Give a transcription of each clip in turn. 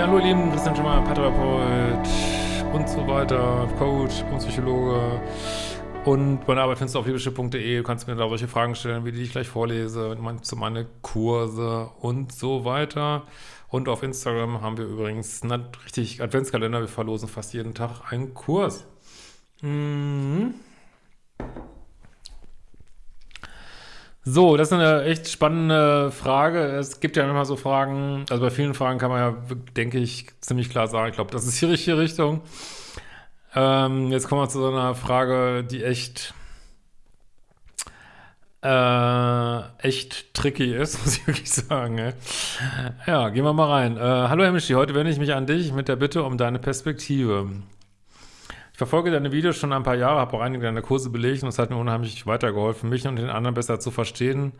Ja, hallo ihr Lieben, Christian Schimmer, Paartherapeut und so weiter, Coach und Psychologe. Und meine Arbeit findest du auf liebische.de. Du kannst mir da solche Fragen stellen, wie die ich gleich vorlese, zu meine Kurse und so weiter. Und auf Instagram haben wir übrigens einen richtig Adventskalender. Wir verlosen fast jeden Tag einen Kurs. Mhm. So, das ist eine echt spannende Frage. Es gibt ja immer so Fragen, also bei vielen Fragen kann man ja, denke ich, ziemlich klar sagen, ich glaube, das ist die richtige Richtung. Ähm, jetzt kommen wir zu so einer Frage, die echt, äh, echt tricky ist, muss ich wirklich sagen. Ey. Ja, gehen wir mal rein. Äh, hallo Herr Mischi, heute wende ich mich an dich mit der Bitte um deine Perspektive verfolge deine Videos schon ein paar Jahre, habe auch einige deiner Kurse belegt und es hat mir unheimlich weitergeholfen, mich und den anderen besser zu verstehen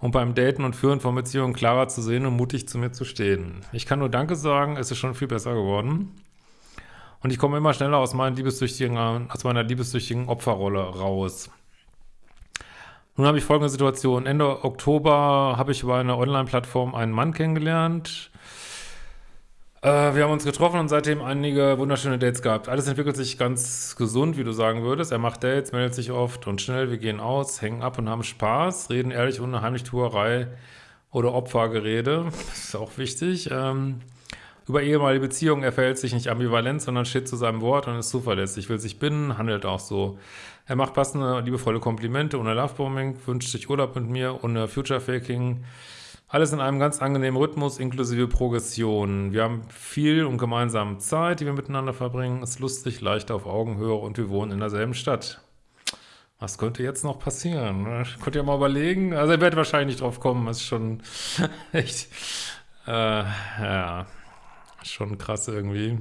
und beim Daten und Führen von Beziehungen klarer zu sehen und mutig zu mir zu stehen. Ich kann nur Danke sagen, es ist schon viel besser geworden. Und ich komme immer schneller aus, aus meiner liebessüchtigen Opferrolle raus. Nun habe ich folgende Situation. Ende Oktober habe ich über eine Online-Plattform einen Mann kennengelernt, wir haben uns getroffen und seitdem einige wunderschöne Dates gehabt. Alles entwickelt sich ganz gesund, wie du sagen würdest. Er macht Dates, meldet sich oft und schnell. Wir gehen aus, hängen ab und haben Spaß, reden ehrlich ohne Heimlichtuerei oder Opfergerede. Das ist auch wichtig. Ähm, über ehemalige Beziehungen, er verhält sich nicht ambivalent, sondern steht zu seinem Wort und ist zuverlässig, will sich binden, handelt auch so. Er macht passende, liebevolle Komplimente ohne Lovebombing, wünscht sich Urlaub mit mir, ohne Future-Faking, alles in einem ganz angenehmen Rhythmus inklusive Progression. Wir haben viel und gemeinsame Zeit, die wir miteinander verbringen. Ist lustig, leicht auf Augenhöhe und wir wohnen in derselben Stadt. Was könnte jetzt noch passieren? Könnt ihr mal überlegen? Also ihr werdet wahrscheinlich nicht drauf kommen. Das ist schon echt, äh, ja, schon krass irgendwie.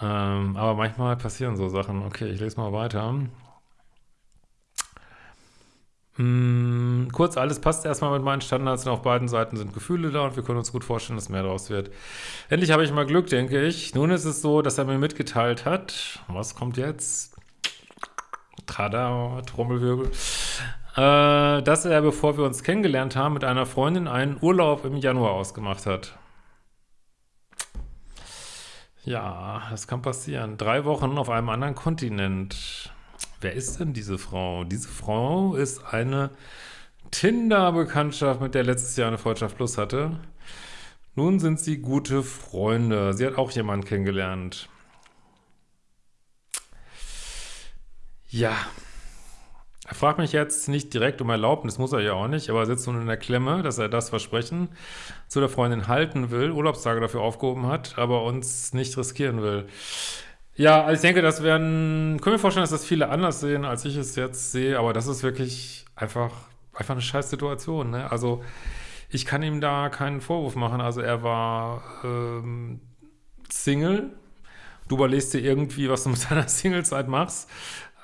Ähm, aber manchmal passieren so Sachen. Okay, ich lese mal weiter. Hm, kurz, alles passt erstmal mit meinen Standards und auf beiden Seiten sind Gefühle da und wir können uns gut vorstellen, dass mehr daraus wird. Endlich habe ich mal Glück, denke ich. Nun ist es so, dass er mir mitgeteilt hat, was kommt jetzt? Tada, Trommelwirbel. Äh, dass er, bevor wir uns kennengelernt haben, mit einer Freundin einen Urlaub im Januar ausgemacht hat. Ja, das kann passieren. Drei Wochen auf einem anderen Kontinent. Wer ist denn diese Frau? Diese Frau ist eine Tinder-Bekanntschaft, mit der letztes Jahr eine Freundschaft Plus hatte. Nun sind sie gute Freunde. Sie hat auch jemanden kennengelernt. Ja. Er fragt mich jetzt nicht direkt um Erlaubnis, muss er ja auch nicht, aber er sitzt nun in der Klemme, dass er das Versprechen zu der Freundin halten will, Urlaubstage dafür aufgehoben hat, aber uns nicht riskieren will. Ja, also ich denke, das werden, können wir vorstellen, dass das viele anders sehen, als ich es jetzt sehe, aber das ist wirklich einfach, einfach eine scheiß Situation, ne? Also, ich kann ihm da keinen Vorwurf machen, also er war ähm, Single, du überlegst dir irgendwie, was du mit deiner Singlezeit machst,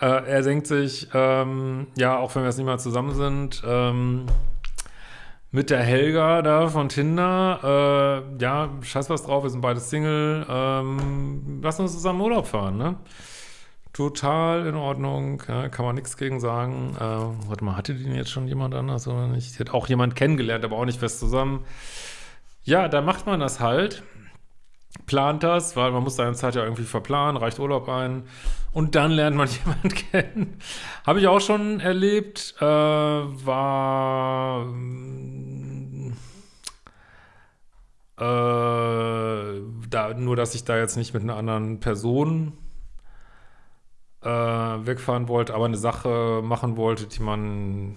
äh, er denkt sich, ähm, ja, auch wenn wir jetzt nicht mal zusammen sind, ähm, mit der Helga da von Tinder, äh, ja, scheiß was drauf, wir sind beide Single, ähm, lass uns zusammen Urlaub fahren, ne? Total in Ordnung, ja, kann man nichts gegen sagen. Äh, warte mal, hatte denn jetzt schon jemand anders oder nicht? Die hat auch jemand kennengelernt, aber auch nicht fest zusammen. Ja, da macht man das halt, plant das, weil man muss seine Zeit ja irgendwie verplanen, reicht Urlaub ein und dann lernt man jemanden kennen. Habe ich auch schon erlebt, äh, war äh, da, nur, dass ich da jetzt nicht mit einer anderen Person äh, wegfahren wollte, aber eine Sache machen wollte, die man,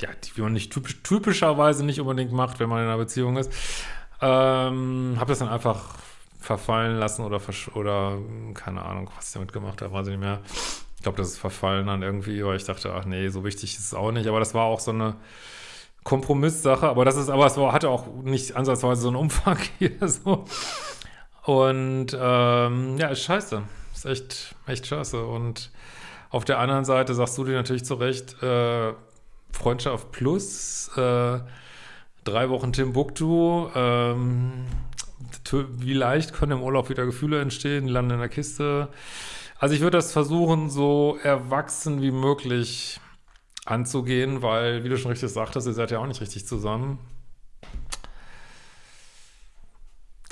ja, die man nicht typisch, typischerweise nicht unbedingt macht, wenn man in einer Beziehung ist. Ähm, habe das dann einfach verfallen lassen oder, oder keine Ahnung, was ich damit gemacht habe, weiß ich nicht mehr. Ich glaube, das ist verfallen dann irgendwie, weil ich dachte, ach nee, so wichtig ist es auch nicht. Aber das war auch so eine Kompromisssache, aber das ist, aber es war, hatte auch nicht ansatzweise so einen Umfang hier so. Und ähm, ja, ist scheiße. Ist echt, echt scheiße. Und auf der anderen Seite sagst du dir natürlich zu Recht, äh, Freundschaft plus, äh, drei Wochen Timbuktu, ähm, wie leicht können im Urlaub wieder Gefühle entstehen, die landen in der Kiste. Also ich würde das versuchen, so erwachsen wie möglich anzugehen, weil, wie du schon richtig sagtest, ihr seid ja auch nicht richtig zusammen.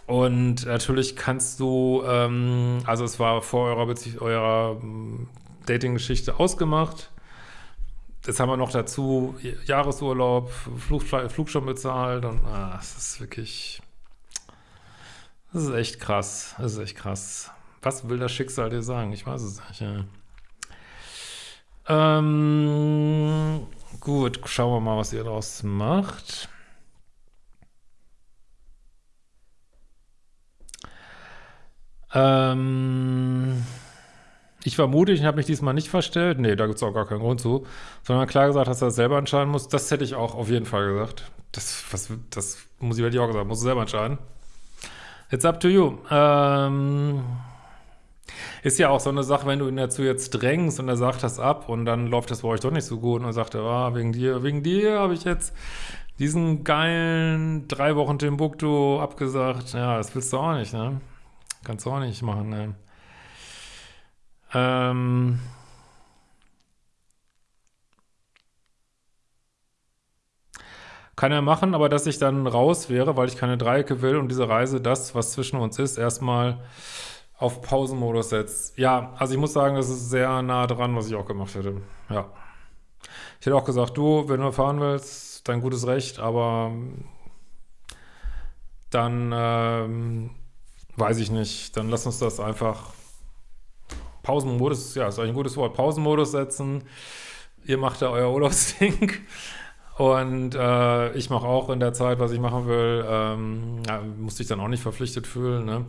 Und natürlich kannst du, ähm, also es war vor eurer, eurer ähm, Dating-Geschichte ausgemacht. Jetzt haben wir noch dazu Jahresurlaub, Flug, Flug schon bezahlt und ah, es ist wirklich, das ist echt krass, das ist echt krass. Was will das Schicksal dir sagen? Ich weiß es nicht. Ja. Ähm, gut, schauen wir mal, was ihr daraus macht. Ähm, ich war mutig und habe mich diesmal nicht verstellt. Nee, da gibt es auch gar keinen Grund zu. Sondern klar gesagt, dass er das selber entscheiden muss. Das hätte ich auch auf jeden Fall gesagt. Das, was, das muss ich, hätte ich auch gesagt, muss du selber entscheiden. It's up to you. Ähm, ist ja auch so eine Sache, wenn du ihn dazu jetzt drängst und er sagt das ab und dann läuft das bei euch doch nicht so gut und er sagt, ah, wegen dir, wegen dir habe ich jetzt diesen geilen drei Wochen Timbuktu abgesagt. Ja, das willst du auch nicht, ne? Kannst du auch nicht machen, ne? Ähm... Kann er machen, aber dass ich dann raus wäre, weil ich keine Dreiecke will und diese Reise, das, was zwischen uns ist, erstmal auf Pausenmodus setzt. Ja, also ich muss sagen, das ist sehr nah dran, was ich auch gemacht hätte. Ja. Ich hätte auch gesagt, du, wenn du fahren willst, dein gutes Recht, aber dann ähm, weiß ich nicht, dann lass uns das einfach Pausenmodus, ja, ist eigentlich ein gutes Wort, Pausenmodus setzen. Ihr macht da euer Urlaubsding und äh, ich mache auch in der Zeit, was ich machen will, ähm, ja, musste ich dann auch nicht verpflichtet fühlen, ne?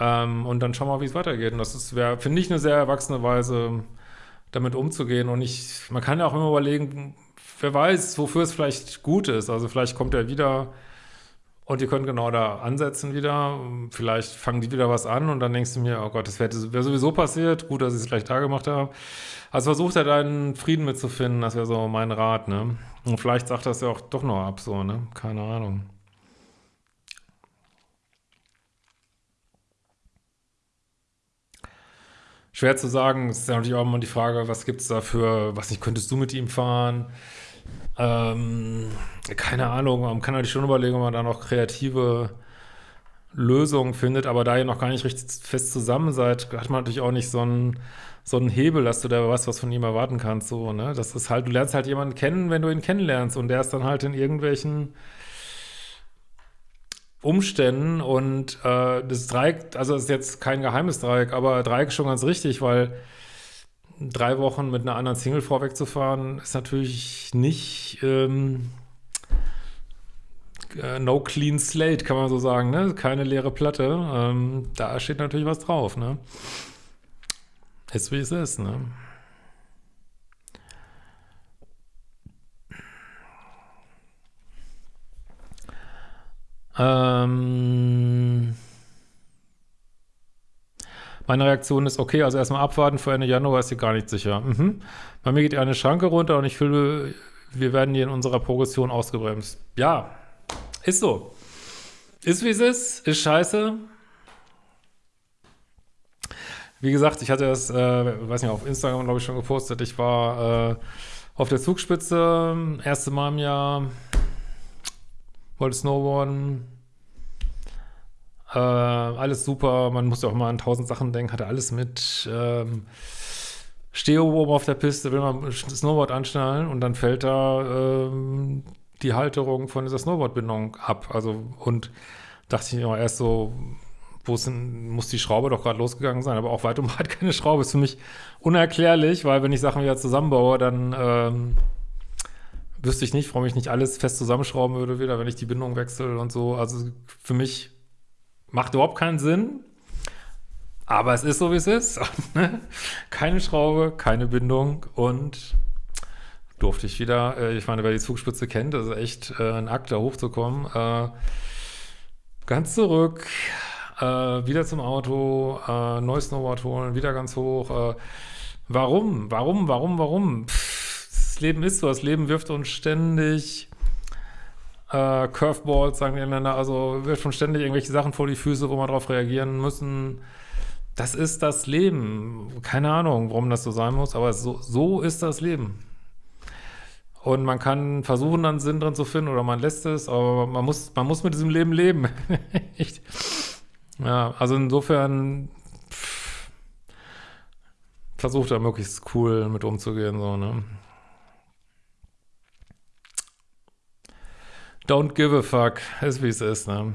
Ähm, und dann schauen wir mal, wie es weitergeht. Und das wäre, finde ich, eine sehr erwachsene Weise, damit umzugehen. Und ich, man kann ja auch immer überlegen, wer weiß, wofür es vielleicht gut ist. Also vielleicht kommt er wieder und ihr könnt genau da ansetzen wieder. Vielleicht fangen die wieder was an und dann denkst du mir, oh Gott, das wäre wär sowieso passiert. Gut, dass ich es vielleicht da gemacht habe. Also versucht er deinen Frieden mitzufinden, das wäre so mein Rat, ne? Und vielleicht sagt das ja auch doch noch ab, so, ne? Keine Ahnung. Schwer zu sagen, es ist ja natürlich auch immer die Frage, was gibt es dafür, was nicht, könntest du mit ihm fahren? Ähm, keine Ahnung, man kann natürlich schon überlegen, ob man da noch kreative Lösungen findet, aber da ihr noch gar nicht richtig fest zusammen seid, hat man natürlich auch nicht so einen, so einen Hebel, dass du da weißt, was von ihm erwarten kannst, so, ne? Das ist halt, du lernst halt jemanden kennen, wenn du ihn kennenlernst und der ist dann halt in irgendwelchen Umständen und äh, das Dreieck, also das ist jetzt kein geheimes Dreieck, aber Dreieck ist schon ganz richtig, weil drei Wochen mit einer anderen Single vorwegzufahren ist natürlich nicht ähm, äh, no clean slate, kann man so sagen, ne? Keine leere Platte. Ähm, da steht natürlich was drauf, ne? Ist wie es ist, ne? Ähm, meine Reaktion ist, okay, also erstmal abwarten, vor Ende Januar ist sie gar nicht sicher. Mhm. Bei mir geht eine Schranke runter und ich fühle, wir werden hier in unserer Progression ausgebremst. Ja, ist so. Ist wie es ist, ist scheiße. Wie gesagt, ich hatte das, äh, weiß nicht, auf Instagram, glaube ich, schon gepostet. Ich war äh, auf der Zugspitze, erste Mal im Jahr, wollte Snowboarden. Äh, alles super, man muss ja auch mal an tausend Sachen denken, hatte alles mit. Ähm, stehe oben auf der Piste, will mal Snowboard anschnallen und dann fällt da ähm, die Halterung von dieser Snowboardbindung ab. Also, und dachte ich immer erst so, wo muss die Schraube doch gerade losgegangen sein, aber auch weit um weit keine Schraube. Ist für mich unerklärlich, weil wenn ich Sachen wieder zusammenbaue, dann ähm, wüsste ich nicht, warum ich nicht alles fest zusammenschrauben würde wieder, wenn ich die Bindung wechsle und so. Also für mich macht überhaupt keinen Sinn. Aber es ist so, wie es ist. keine Schraube, keine Bindung und durfte ich wieder, äh, ich meine, wer die Zugspitze kennt, das ist echt äh, ein Akt, da hochzukommen. Äh, ganz zurück, äh, wieder zum Auto, äh, neues Snowboard holen, wieder ganz hoch. Äh, warum? Warum? Warum? Warum? Pff, das Leben ist so, das Leben wirft uns ständig äh, Curveballs, sagen die Engländer, also wirft uns ständig irgendwelche Sachen vor die Füße, wo wir darauf reagieren müssen. Das ist das Leben. Keine Ahnung, warum das so sein muss, aber so, so ist das Leben. Und man kann versuchen, dann Sinn drin zu finden oder man lässt es, aber man muss, man muss mit diesem Leben leben. Ja, also insofern versucht er möglichst cool mit umzugehen, so, ne? Don't give a fuck, ist wie es ist, ne?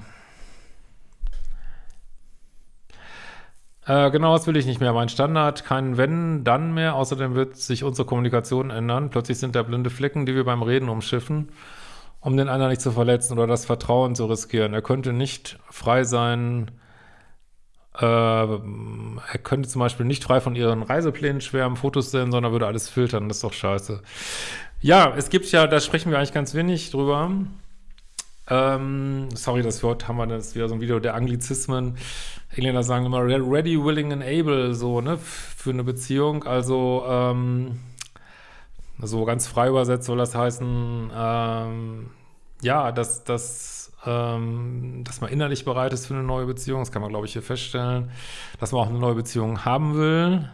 Äh, genau, das will ich nicht mehr. Mein Standard, kein Wenn, dann mehr. Außerdem wird sich unsere Kommunikation ändern. Plötzlich sind da blinde Flecken, die wir beim Reden umschiffen, um den anderen nicht zu verletzen oder das Vertrauen zu riskieren. Er könnte nicht frei sein, äh, er könnte zum Beispiel nicht frei von ihren Reiseplänen schwärmen, Fotos sehen, sondern würde alles filtern. Das ist doch scheiße. Ja, es gibt ja, da sprechen wir eigentlich ganz wenig drüber. Ähm, sorry, das Wort haben wir, das wieder so ein Video der Anglizismen. Engländer sagen immer ready, willing and able, so, ne, für eine Beziehung. Also, ähm, so ganz frei übersetzt soll das heißen, ähm, ja, dass, dass, ähm, dass man innerlich bereit ist für eine neue Beziehung. Das kann man, glaube ich, hier feststellen. Dass man auch eine neue Beziehung haben will.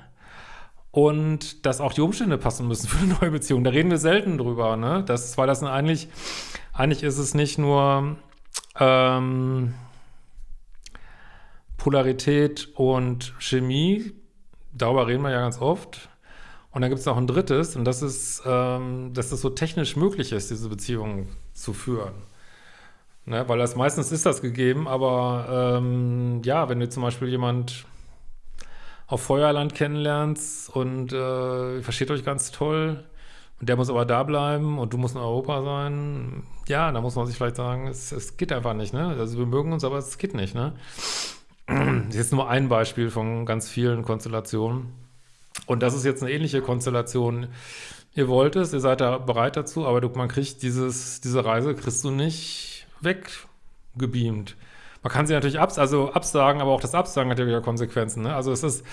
Und dass auch die Umstände passen müssen für eine neue Beziehung. Da reden wir selten drüber, ne? Das, weil das eigentlich eigentlich ist es nicht nur ähm, Polarität und Chemie, darüber reden wir ja ganz oft. Und dann gibt es noch ein drittes, und das ist, ähm, dass es so technisch möglich ist, diese Beziehung zu führen. Ne? Weil das meistens ist das gegeben, aber ähm, ja, wenn du zum Beispiel jemand auf Feuerland kennenlernst und äh, versteht euch ganz toll, und der muss aber da bleiben und du musst in Europa sein. Ja, da muss man sich vielleicht sagen, es, es geht einfach nicht, ne? Also wir mögen uns, aber es geht nicht, ne? Das ist jetzt nur ein Beispiel von ganz vielen Konstellationen. Und das ist jetzt eine ähnliche Konstellation. Ihr wollt es, ihr seid da bereit dazu, aber du, man kriegt dieses, diese Reise kriegst du nicht weggebeamt. Man kann sie natürlich abs also absagen, aber auch das Absagen hat ja wieder Konsequenzen. Ne? Also es ist,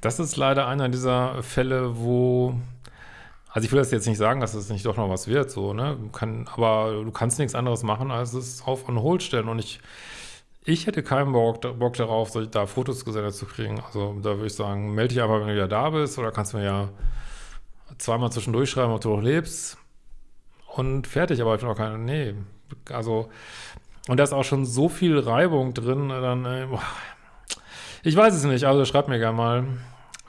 das ist leider einer dieser Fälle, wo, also ich will das jetzt nicht sagen, dass es nicht doch noch was wird, so, ne, kann, aber du kannst nichts anderes machen, als es auf on hold stellen und ich, ich hätte keinen Bock, Bock darauf, da Fotos gesendet zu kriegen, also da würde ich sagen, melde dich einfach, wenn du wieder da bist oder kannst du mir ja zweimal zwischendurch schreiben, ob du noch lebst und fertig, aber ich bin auch keine, nee, also und da ist auch schon so viel Reibung drin, dann, äh, ich weiß es nicht, also schreibt mir gerne mal,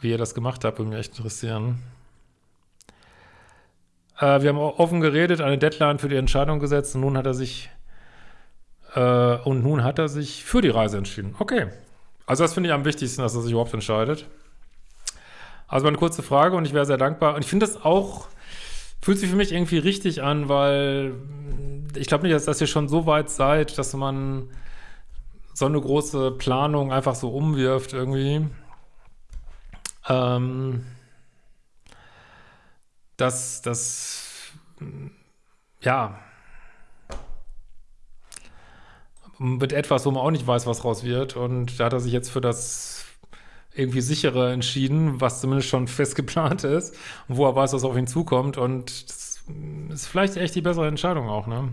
wie ihr das gemacht habt, würde mich echt interessieren. Äh, wir haben offen geredet, eine Deadline für die Entscheidung gesetzt und nun hat er sich äh, und nun hat er sich für die Reise entschieden. Okay. Also das finde ich am wichtigsten, dass er sich überhaupt entscheidet. Also eine kurze Frage und ich wäre sehr dankbar. Und ich finde das auch, fühlt sich für mich irgendwie richtig an, weil ich glaube nicht, dass, dass ihr schon so weit seid, dass man so eine große Planung einfach so umwirft irgendwie. Ähm, dass das, ja, mit etwas, wo man auch nicht weiß, was raus wird. Und da hat er sich jetzt für das irgendwie sichere entschieden, was zumindest schon fest geplant ist wo er weiß, was auf ihn zukommt. Und das ist vielleicht echt die bessere Entscheidung auch, ne?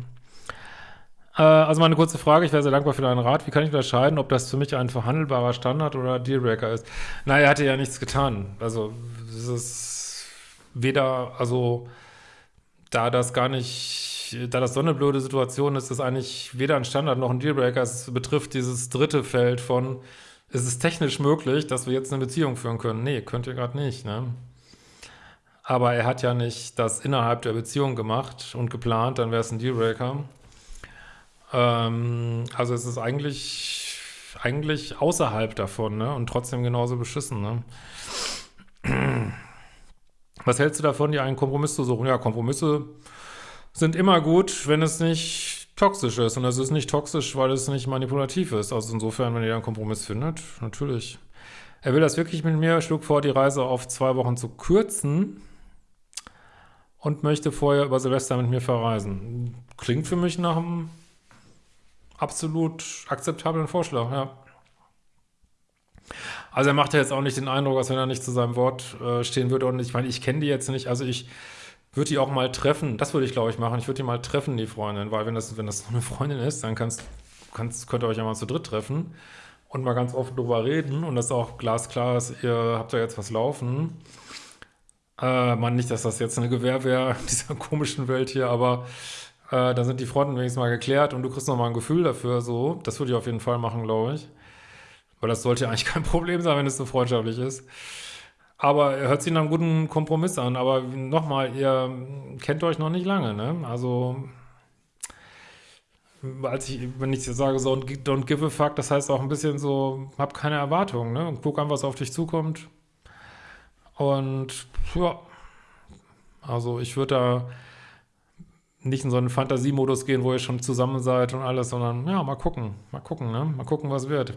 Äh, also mal eine kurze Frage, ich wäre sehr dankbar für deinen Rat. Wie kann ich unterscheiden, ob das für mich ein verhandelbarer Standard oder Dealbreaker ist? Na, er hatte ja nichts getan. Also es ist weder, also da das gar nicht, da das so eine blöde Situation ist, ist eigentlich weder ein Standard noch ein Dealbreaker. Es betrifft dieses dritte Feld von, ist es technisch möglich, dass wir jetzt eine Beziehung führen können? Nee, könnt ihr gerade nicht, ne? Aber er hat ja nicht das innerhalb der Beziehung gemacht und geplant, dann wäre es ein Dealbreaker. Ähm, also es ist eigentlich, eigentlich außerhalb davon, ne? Und trotzdem genauso beschissen, ne? Was hältst du davon, dir einen Kompromiss zu suchen? Ja, Kompromisse sind immer gut, wenn es nicht toxisch ist. Und es ist nicht toxisch, weil es nicht manipulativ ist. Also insofern, wenn ihr einen Kompromiss findet, natürlich. Er will das wirklich mit mir, schlug vor, die Reise auf zwei Wochen zu kürzen und möchte vorher über Silvester mit mir verreisen. Klingt für mich nach einem absolut akzeptablen Vorschlag, ja. Also er macht ja jetzt auch nicht den Eindruck, als wenn er nicht zu seinem Wort äh, stehen würde. Und ich meine, ich kenne die jetzt nicht. Also ich würde die auch mal treffen. Das würde ich, glaube ich, machen. Ich würde die mal treffen, die Freundin. Weil wenn das, wenn das so eine Freundin ist, dann kannst, kannst, könnt ihr euch ja mal zu dritt treffen und mal ganz offen drüber reden. Und das auch glasklar ist, ihr habt da jetzt was laufen. Äh, man nicht, dass das jetzt eine Gewähr wäre in dieser komischen Welt hier, aber Äh, dann sind die Fronten wenigstens mal geklärt und du kriegst nochmal ein Gefühl dafür, so. Das würde ich auf jeden Fall machen, glaube ich. Weil das sollte ja eigentlich kein Problem sein, wenn es so freundschaftlich ist. Aber er hört sich nach einem guten Kompromiss an. Aber nochmal, ihr kennt euch noch nicht lange, ne? Also, als ich, wenn ich sage, so don't give a fuck, das heißt auch ein bisschen so, hab keine Erwartungen, ne? Und guck an, was auf dich zukommt. Und, ja. Also, ich würde da nicht in so einen Fantasiemodus gehen, wo ihr schon zusammen seid und alles, sondern, ja, mal gucken. Mal gucken, ne? Mal gucken, was wird.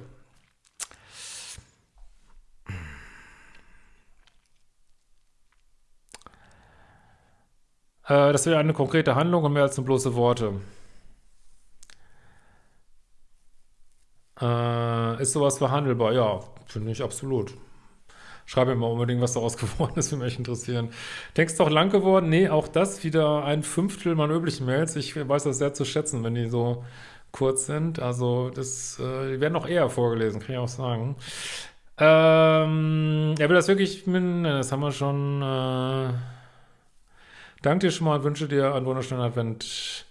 Äh, das wäre eine konkrete Handlung und mehr als nur bloße Worte. Äh, ist sowas verhandelbar? Ja, finde ich absolut. Schreibe mir mal unbedingt, was daraus geworden ist, würde mich interessieren. Du auch lang geworden? Nee, auch das wieder ein Fünftel meiner üblichen Mails. Ich weiß das sehr zu schätzen, wenn die so kurz sind. Also, das, äh, die werden noch eher vorgelesen, kann ich auch sagen. Ähm, er will das wirklich, das haben wir schon, äh, Danke dir schon mal und wünsche dir einen wunderschönen Advent.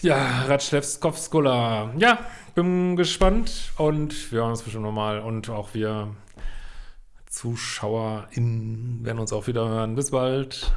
Ja, Ratschlewskowskola. Ja, bin gespannt und wir hören uns bestimmt nochmal und auch wir ZuschauerInnen werden uns auch wieder hören. Bis bald.